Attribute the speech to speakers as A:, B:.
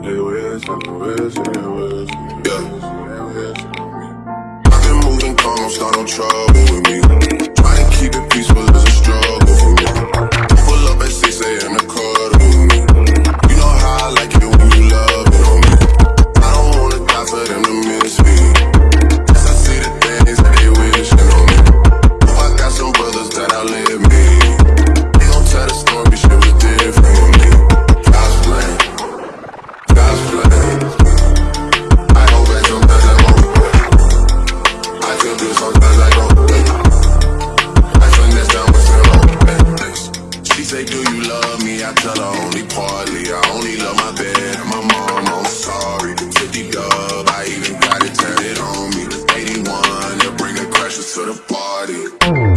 A: They wish, they. Been moving calm, start no trouble with me. say, do you love me? I tell her only partly. I only love my bed and my mom, I'm sorry. 50 dub, I even got it tatted on me. 81, they bring the crashes to the party.